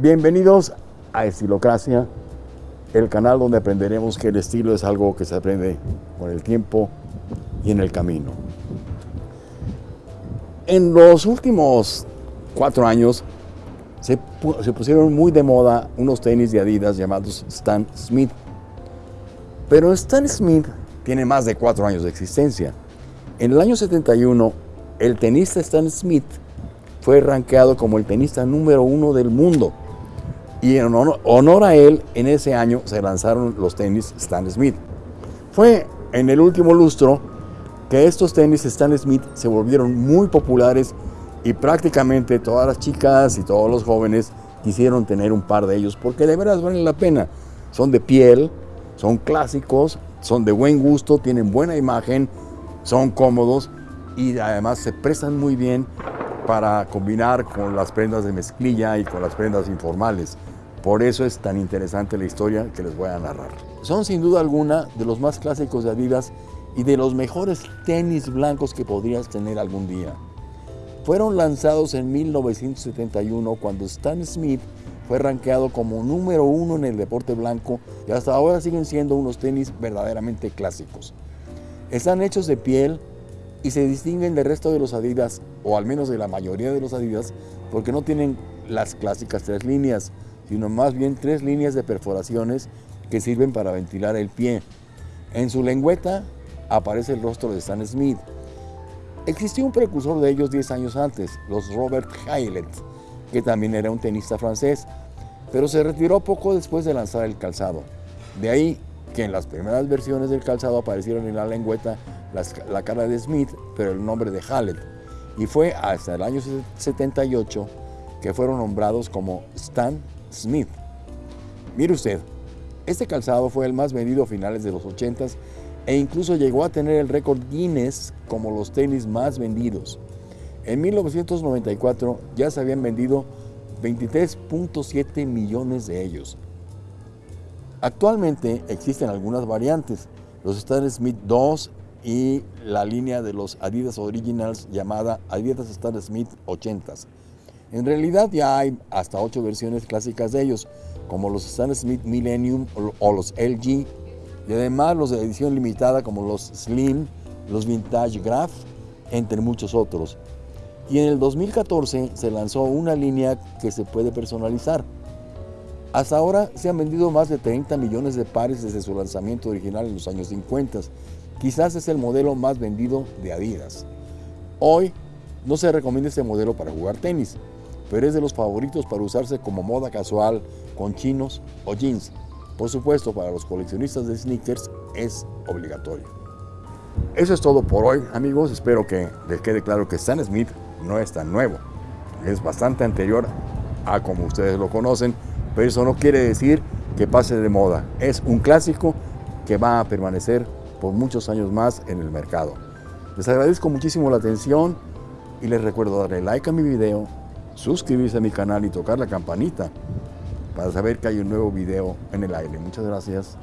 Bienvenidos a Estilocracia, el canal donde aprenderemos que el estilo es algo que se aprende con el tiempo y en el camino. En los últimos cuatro años se, pusieron muy de moda unos tenis de Adidas llamados Stan Smith. Pero Stan Smith tiene más de cuatro años de existencia. En el año 71, el tenista Stan Smith fue rankeado como el tenista número uno del mundo. Y en honor, a él, en ese año se lanzaron los tenis Stan Smith. Fue en el último lustro que estos tenis Stan Smith se volvieron muy populares y prácticamente todas las chicas y todos los jóvenes quisieron tener un par de ellos porque de verdad valen la pena. Son de piel, son clásicos, son de buen gusto, tienen buena imagen, son cómodos y además se prestan muy bien para combinar con las prendas de mezclilla y con las prendas informales. Por eso es tan interesante la historia que les voy a narrar. Son sin duda alguna de los más clásicos de Adidas y de los mejores tenis blancos que podrías tener algún día. Fueron lanzados en 1971 cuando Stan Smith fue rankeado como número uno en el deporte blanco y hasta ahora siguen siendo unos tenis verdaderamente clásicos. Están hechos de piel y se distinguen del resto de los Adidas, o al menos de la mayoría de los Adidas, porque no tienen las clásicas tres líneas, sino más bien tres líneas de perforaciones que sirven para ventilar el pie. En su lengüeta aparece el rostro de Stan Smith. Existió un precursor de ellos 10 años antes, los Robert Hailet, que también era un tenista francés, pero se retiró poco después de lanzar el calzado. De ahí que en las primeras versiones del calzado aparecieron en la lengüeta la cara de Smith, pero el nombre de Hallett. Y fue hasta el año 78 que fueron nombrados como Stan Smith. Mire usted, este calzado fue el más vendido a finales de los 80s e incluso llegó a tener el récord Guinness como los tenis más vendidos. En 1994 ya se habían vendido 23.7 millones de ellos. Actualmente existen algunas variantes, los Stan Smith 2 y la línea de los Adidas Originals llamada Adidas Stan Smith 80s. En realidad ya hay hasta 8 versiones clásicas de ellos, como los Stan Smith Millennium o los LG, y además los de edición limitada como los Slim, los Vintage Graph, entre muchos otros. Y en el 2014 se lanzó una línea que se puede personalizar. Hasta ahora se han vendido más de 30 millones de pares desde su lanzamiento original en los años 50. Quizás es el modelo más vendido de Adidas. Hoy no se recomienda este modelo para jugar tenis, pero es de los favoritos para usarse como moda casual con chinos o jeans. Por supuesto, para los coleccionistas de sneakers es obligatorio. Eso es todo por hoy, amigos. Espero que les quede claro que Stan Smith no es tan nuevo. Es bastante anterior a como ustedes lo conocen, pero eso no quiere decir que pase de moda. Es un clásico que va a permanecer por muchos años más en el mercado. Les agradezco muchísimo la atención y les recuerdo darle like a mi video, suscribirse a mi canal y tocar la campanita para saber que hay un nuevo video en el aire. Muchas gracias.